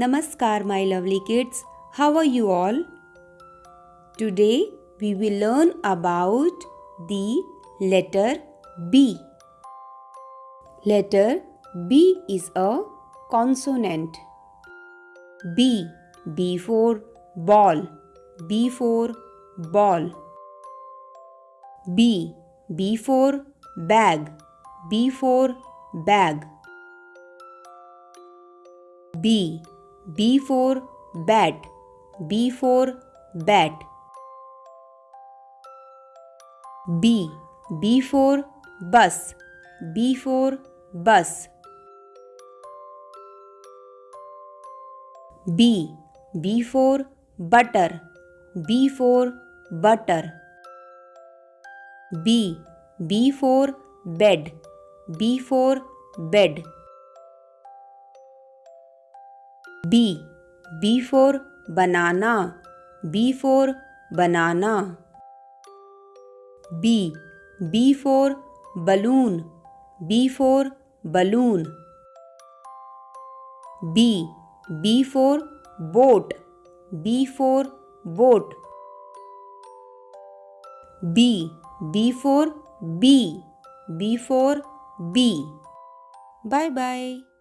Namaskar, my lovely kids. How are you all? Today we will learn about the letter B. Letter B is a consonant. B. B for ball. B for ball. B. B for bag. B for bag. B. B for bat. B for bat. B. B for bus. B for bus. B. B for butter. B for butter. B. B for bed. B for bed. B. B for banana. B for banana. B. B for balloon. B for balloon. B. B for boat. B for boat. B. B for bee. B for bee. Bye bye.